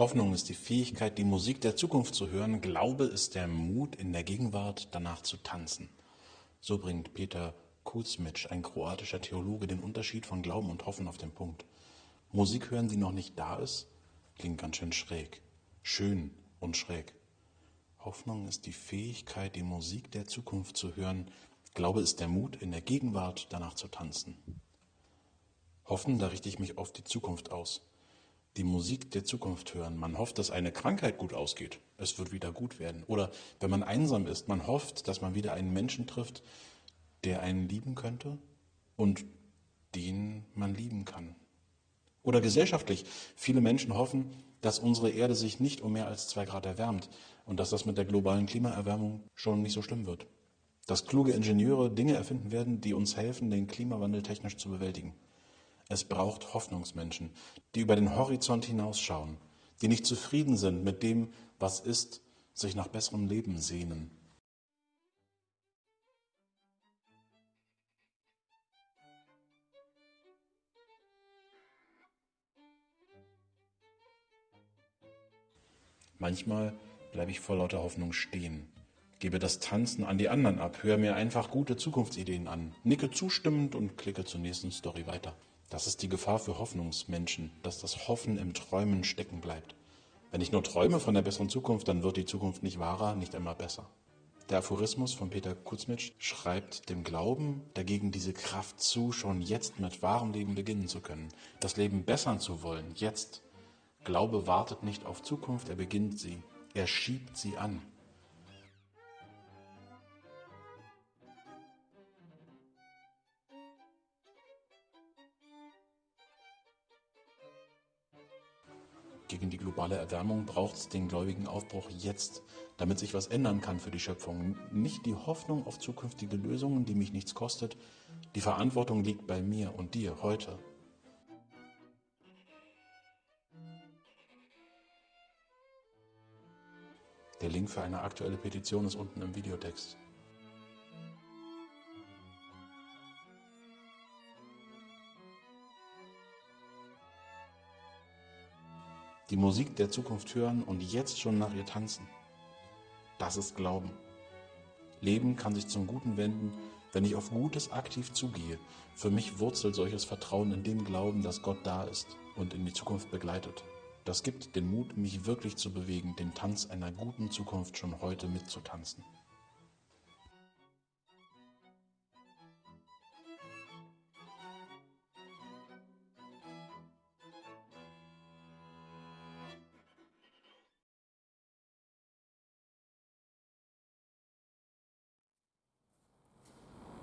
Hoffnung ist die Fähigkeit, die Musik der Zukunft zu hören. Glaube ist der Mut, in der Gegenwart danach zu tanzen. So bringt Peter Kuzmic, ein kroatischer Theologe, den Unterschied von Glauben und Hoffen auf den Punkt. Musik hören, die noch nicht da ist, klingt ganz schön schräg. Schön und schräg. Hoffnung ist die Fähigkeit, die Musik der Zukunft zu hören. Glaube ist der Mut, in der Gegenwart danach zu tanzen. Hoffen, da richte ich mich auf die Zukunft aus. Die Musik der Zukunft hören. Man hofft, dass eine Krankheit gut ausgeht. Es wird wieder gut werden. Oder wenn man einsam ist, man hofft, dass man wieder einen Menschen trifft, der einen lieben könnte und den man lieben kann. Oder gesellschaftlich. Viele Menschen hoffen, dass unsere Erde sich nicht um mehr als zwei Grad erwärmt und dass das mit der globalen Klimaerwärmung schon nicht so schlimm wird. Dass kluge Ingenieure Dinge erfinden werden, die uns helfen, den Klimawandel technisch zu bewältigen. Es braucht Hoffnungsmenschen, die über den Horizont hinausschauen, die nicht zufrieden sind mit dem, was ist, sich nach besserem Leben sehnen. Manchmal bleibe ich vor lauter Hoffnung stehen, gebe das Tanzen an die anderen ab, höre mir einfach gute Zukunftsideen an, nicke zustimmend und klicke zur nächsten Story weiter. Das ist die Gefahr für Hoffnungsmenschen, dass das Hoffen im Träumen stecken bleibt. Wenn ich nur träume von der besseren Zukunft, dann wird die Zukunft nicht wahrer, nicht immer besser. Der Aphorismus von Peter Kuzmitsch schreibt dem Glauben dagegen diese Kraft zu, schon jetzt mit wahrem Leben beginnen zu können, das Leben bessern zu wollen, jetzt Glaube wartet nicht auf Zukunft, er beginnt sie, er schiebt sie an. Gegen die globale Erwärmung braucht es den gläubigen Aufbruch jetzt, damit sich was ändern kann für die Schöpfung. Nicht die Hoffnung auf zukünftige Lösungen, die mich nichts kostet. Die Verantwortung liegt bei mir und dir heute. Der Link für eine aktuelle Petition ist unten im Videotext. Die Musik der Zukunft hören und jetzt schon nach ihr tanzen. Das ist Glauben. Leben kann sich zum Guten wenden, wenn ich auf Gutes aktiv zugehe. Für mich wurzelt solches Vertrauen in dem Glauben, dass Gott da ist und in die Zukunft begleitet. Das gibt den Mut, mich wirklich zu bewegen, den Tanz einer guten Zukunft schon heute mitzutanzen.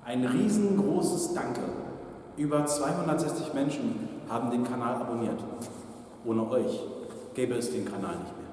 Ein riesengroßes Danke. Über 260 Menschen haben den Kanal abonniert. Ohne euch gäbe es den Kanal nicht.